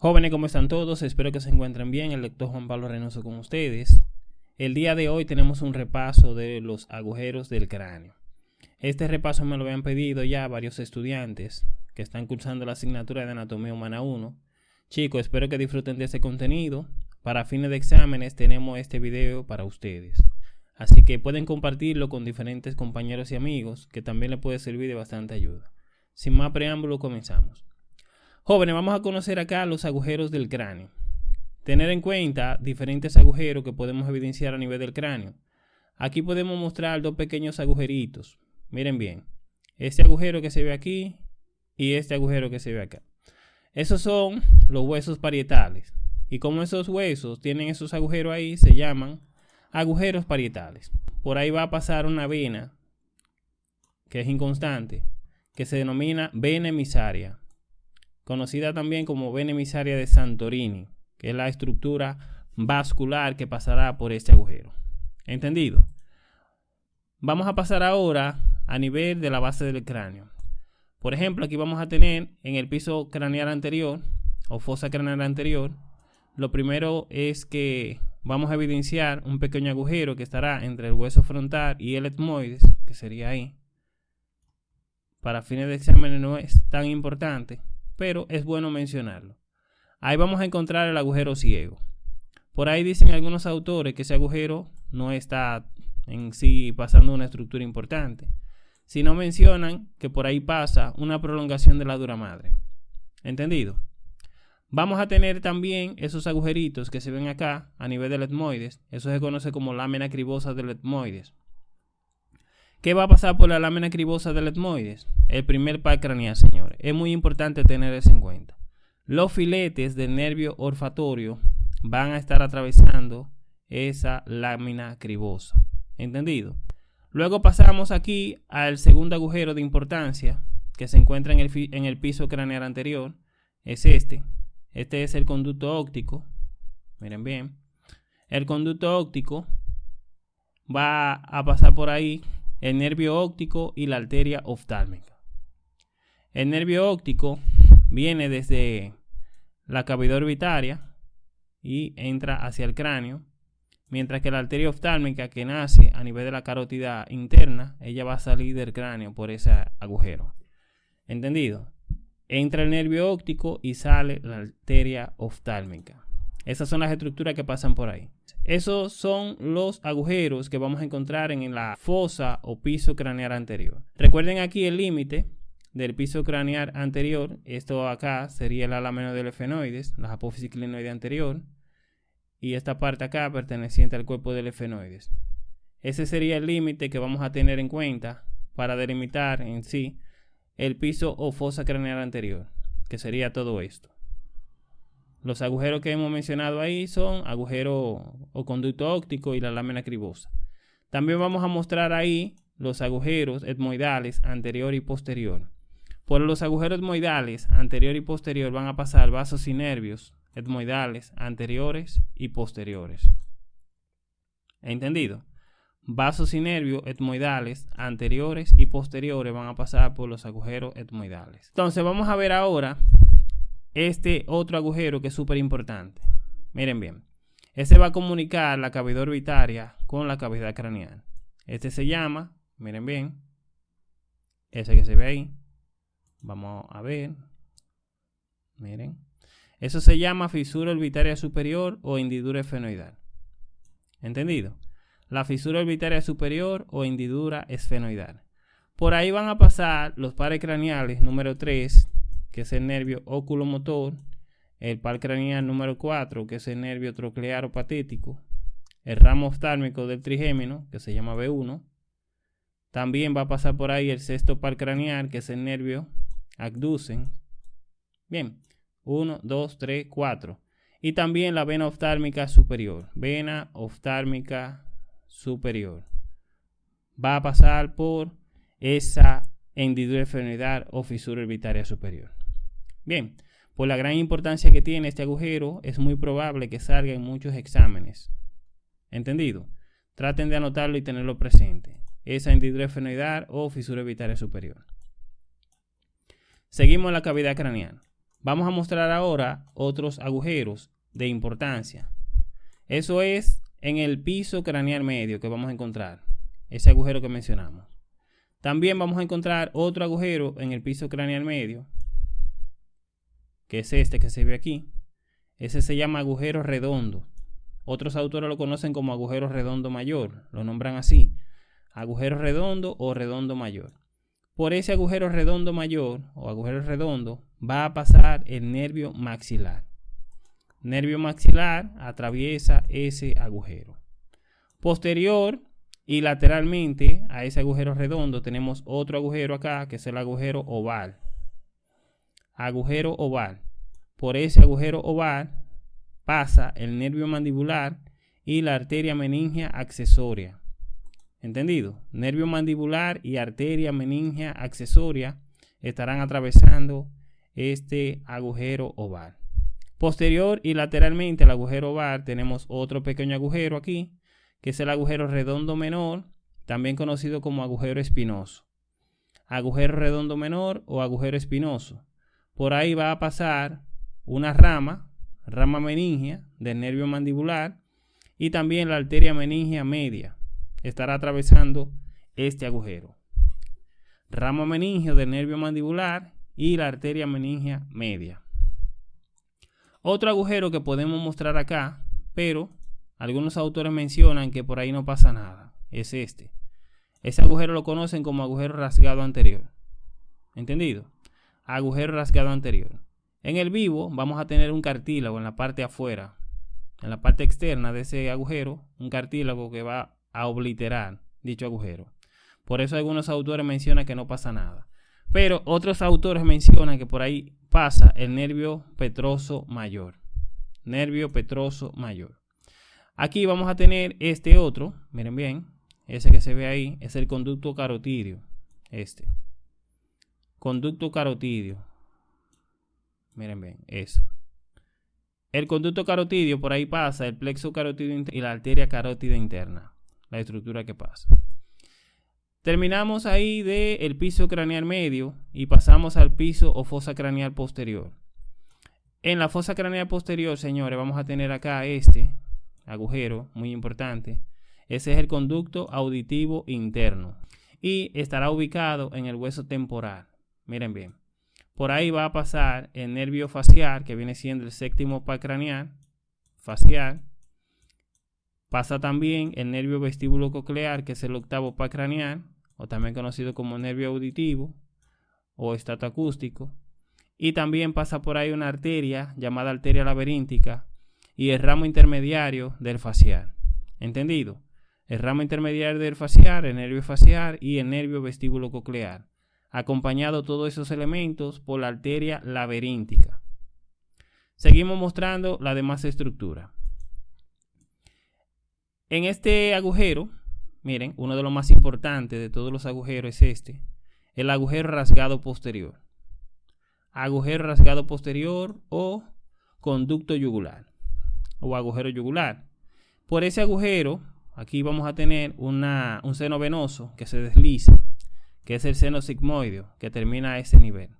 Jóvenes, ¿cómo están todos? Espero que se encuentren bien. El lector Juan Pablo Reynoso con ustedes. El día de hoy tenemos un repaso de los agujeros del cráneo. Este repaso me lo habían pedido ya varios estudiantes que están cursando la asignatura de Anatomía Humana 1. Chicos, espero que disfruten de este contenido. Para fines de exámenes tenemos este video para ustedes. Así que pueden compartirlo con diferentes compañeros y amigos que también les puede servir de bastante ayuda. Sin más preámbulo, comenzamos. Jóvenes, vamos a conocer acá los agujeros del cráneo. Tener en cuenta diferentes agujeros que podemos evidenciar a nivel del cráneo. Aquí podemos mostrar dos pequeños agujeritos. Miren bien. Este agujero que se ve aquí y este agujero que se ve acá. Esos son los huesos parietales. Y como esos huesos tienen esos agujeros ahí, se llaman agujeros parietales. Por ahí va a pasar una vena que es inconstante, que se denomina vena emisaria conocida también como vena emisaria de Santorini, que es la estructura vascular que pasará por este agujero. ¿Entendido? Vamos a pasar ahora a nivel de la base del cráneo. Por ejemplo, aquí vamos a tener en el piso craneal anterior o fosa craneal anterior, lo primero es que vamos a evidenciar un pequeño agujero que estará entre el hueso frontal y el etmoides, que sería ahí. Para fines de examen no es tan importante, pero es bueno mencionarlo. Ahí vamos a encontrar el agujero ciego. Por ahí dicen algunos autores que ese agujero no está en sí pasando una estructura importante, sino mencionan que por ahí pasa una prolongación de la dura madre. ¿Entendido? Vamos a tener también esos agujeritos que se ven acá a nivel del etmoides. Eso se conoce como lámina cribosa del etmoides. ¿Qué va a pasar por la lámina cribosa del etmoides? El primer par craneal, señores. Es muy importante tener eso en cuenta. Los filetes del nervio olfatorio van a estar atravesando esa lámina cribosa. ¿Entendido? Luego pasamos aquí al segundo agujero de importancia que se encuentra en el, en el piso craneal anterior. Es este. Este es el conducto óptico. Miren bien. El conducto óptico va a pasar por ahí el nervio óptico y la arteria oftálmica. El nervio óptico viene desde la cavidad orbitaria y entra hacia el cráneo, mientras que la arteria oftálmica que nace a nivel de la carótida interna, ella va a salir del cráneo por ese agujero. ¿Entendido? Entra el nervio óptico y sale la arteria oftálmica. Esas son las estructuras que pasan por ahí. Esos son los agujeros que vamos a encontrar en la fosa o piso craneal anterior. Recuerden aquí el límite del piso craneal anterior. Esto acá sería el lámina del efenoides, la apófisis clinoide anterior. Y esta parte acá perteneciente al cuerpo del efenoides. Ese sería el límite que vamos a tener en cuenta para delimitar en sí el piso o fosa craneal anterior, que sería todo esto. Los agujeros que hemos mencionado ahí son agujero o conducto óptico y la lámina cribosa. También vamos a mostrar ahí los agujeros etmoidales anterior y posterior. Por los agujeros etmoidales anterior y posterior van a pasar vasos y nervios etmoidales anteriores y posteriores. ¿Entendido? Vasos y nervios etmoidales anteriores y posteriores van a pasar por los agujeros etmoidales. Entonces vamos a ver ahora este otro agujero que es súper importante. Miren bien. Este va a comunicar la cavidad orbitaria con la cavidad craneal. Este se llama, miren bien, ese que se ve ahí. Vamos a ver. Miren. Eso se llama fisura orbitaria superior o hendidura esfenoidal. ¿Entendido? La fisura orbitaria superior o hendidura esfenoidal. Por ahí van a pasar los pares craneales número 3 que es el nervio oculomotor, el par craneal número 4, que es el nervio troclear patético, el ramo oftálmico del trigémino, que se llama B1. También va a pasar por ahí el sexto par craneal, que es el nervio abducen. Bien, 1, 2, 3, 4. Y también la vena oftálmica superior, vena oftálmica superior. Va a pasar por esa hendidura enfermedad o fisura orbitaria superior. Bien, por la gran importancia que tiene este agujero, es muy probable que salga en muchos exámenes. ¿Entendido? Traten de anotarlo y tenerlo presente. Esa hendidura esfenoidal o fisura orbitaria superior. Seguimos la cavidad craneal. Vamos a mostrar ahora otros agujeros de importancia. Eso es en el piso craneal medio que vamos a encontrar. Ese agujero que mencionamos. También vamos a encontrar otro agujero en el piso craneal medio. Que es este que se ve aquí. Ese se llama agujero redondo. Otros autores lo conocen como agujero redondo mayor. Lo nombran así. Agujero redondo o redondo mayor. Por ese agujero redondo mayor o agujero redondo va a pasar el nervio maxilar. Nervio maxilar atraviesa ese agujero. Posterior y lateralmente a ese agujero redondo tenemos otro agujero acá que es el agujero oval. Agujero oval. Por ese agujero oval pasa el nervio mandibular y la arteria meningia accesoria. ¿Entendido? Nervio mandibular y arteria meningia accesoria estarán atravesando este agujero oval. Posterior y lateralmente al agujero oval tenemos otro pequeño agujero aquí, que es el agujero redondo menor, también conocido como agujero espinoso. Agujero redondo menor o agujero espinoso. Por ahí va a pasar una rama, rama meningia del nervio mandibular y también la arteria meningia media estará atravesando este agujero. Rama meningio del nervio mandibular y la arteria meningia media. Otro agujero que podemos mostrar acá, pero algunos autores mencionan que por ahí no pasa nada, es este. Ese agujero lo conocen como agujero rasgado anterior. ¿Entendido? Agujero rasgado anterior. En el vivo vamos a tener un cartílago en la parte afuera, en la parte externa de ese agujero, un cartílago que va a obliterar dicho agujero. Por eso algunos autores mencionan que no pasa nada. Pero otros autores mencionan que por ahí pasa el nervio petroso mayor. Nervio petroso mayor. Aquí vamos a tener este otro, miren bien, ese que se ve ahí es el conducto carotidio. Este. Conducto carotidio. Miren bien, eso. El conducto carotidio, por ahí pasa el plexo carotidio y la arteria carótida interna. La estructura que pasa. Terminamos ahí del piso craneal medio y pasamos al piso o fosa craneal posterior. En la fosa craneal posterior, señores, vamos a tener acá este agujero muy importante. Ese es el conducto auditivo interno y estará ubicado en el hueso temporal. Miren bien. Por ahí va a pasar el nervio facial, que viene siendo el séptimo par craneal, facial. Pasa también el nervio vestíbulo coclear, que es el octavo par craneal o también conocido como nervio auditivo o estato acústico. Y también pasa por ahí una arteria llamada arteria laberíntica y el ramo intermediario del facial. ¿Entendido? El ramo intermediario del facial, el nervio facial y el nervio vestíbulo coclear, acompañado todos esos elementos por la arteria laberíntica. Seguimos mostrando la demás estructura. En este agujero Miren, uno de los más importantes de todos los agujeros es este. El agujero rasgado posterior. Agujero rasgado posterior o conducto yugular o agujero yugular. Por ese agujero, aquí vamos a tener una, un seno venoso que se desliza, que es el seno sigmoideo, que termina a ese nivel.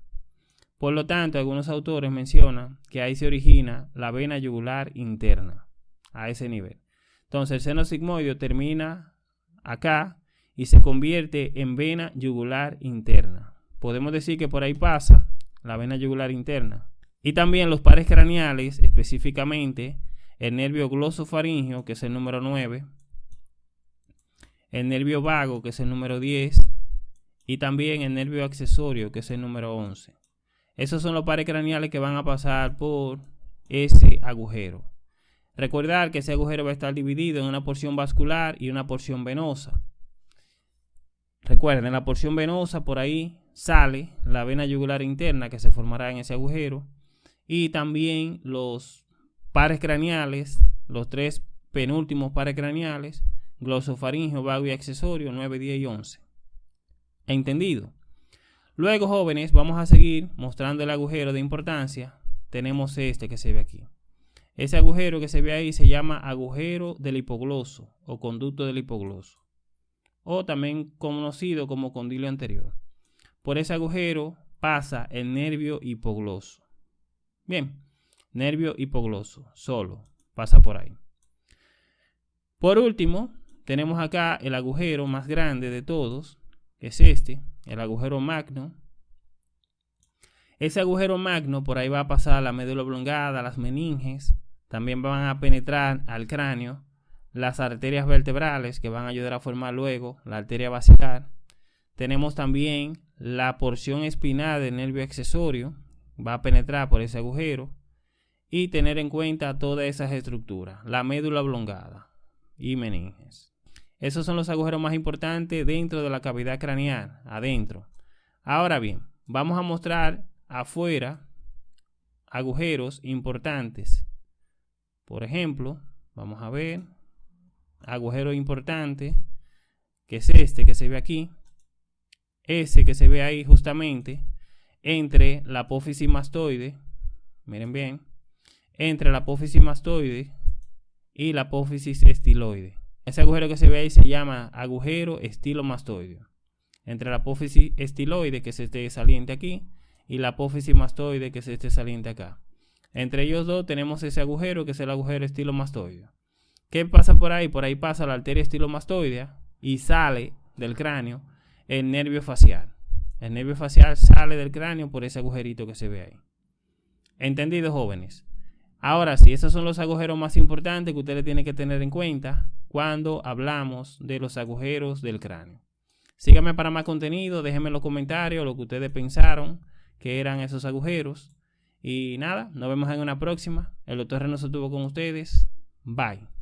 Por lo tanto, algunos autores mencionan que ahí se origina la vena yugular interna, a ese nivel. Entonces, el seno sigmoideo termina acá y se convierte en vena yugular interna. Podemos decir que por ahí pasa la vena yugular interna. Y también los pares craneales, específicamente el nervio glosofaringio, que es el número 9, el nervio vago, que es el número 10, y también el nervio accesorio, que es el número 11. Esos son los pares craneales que van a pasar por ese agujero. Recordar que ese agujero va a estar dividido en una porción vascular y una porción venosa. Recuerden, en la porción venosa por ahí sale la vena yugular interna que se formará en ese agujero y también los pares craneales, los tres penúltimos pares craneales, glosofaringio, vago y accesorio 9, 10 y 11. ¿Entendido? Luego, jóvenes, vamos a seguir mostrando el agujero de importancia. Tenemos este que se ve aquí. Ese agujero que se ve ahí se llama agujero del hipogloso o conducto del hipogloso, o también conocido como condilo anterior. Por ese agujero pasa el nervio hipogloso. Bien, nervio hipogloso, solo, pasa por ahí. Por último, tenemos acá el agujero más grande de todos, que es este, el agujero magno. Ese agujero magno por ahí va a pasar la médula oblongada, las meninges, también van a penetrar al cráneo las arterias vertebrales que van a ayudar a formar luego la arteria basilar. Tenemos también la porción espinal del nervio accesorio, va a penetrar por ese agujero y tener en cuenta todas esas estructuras, la médula oblongada y meninges. Esos son los agujeros más importantes dentro de la cavidad craneal, adentro. Ahora bien, vamos a mostrar afuera agujeros importantes. Por ejemplo, vamos a ver agujero importante, que es este que se ve aquí, ese que se ve ahí justamente entre la apófisis mastoide, miren bien, entre la apófisis mastoide y la apófisis estiloide. Ese agujero que se ve ahí se llama agujero estilomastoideo. Entre la apófisis estiloide, que es este saliente aquí, y la apófisis mastoide, que es este saliente acá. Entre ellos dos tenemos ese agujero, que es el agujero estilomastoideo. ¿Qué pasa por ahí? Por ahí pasa la arteria estilomastoidea y sale del cráneo el nervio facial. El nervio facial sale del cráneo por ese agujerito que se ve ahí. ¿Entendido, jóvenes? Ahora sí, esos son los agujeros más importantes que ustedes tienen que tener en cuenta cuando hablamos de los agujeros del cráneo. Síganme para más contenido, déjenme en los comentarios lo que ustedes pensaron que eran esos agujeros. Y nada, nos vemos en una próxima. El doctor Reynoso estuvo con ustedes. Bye.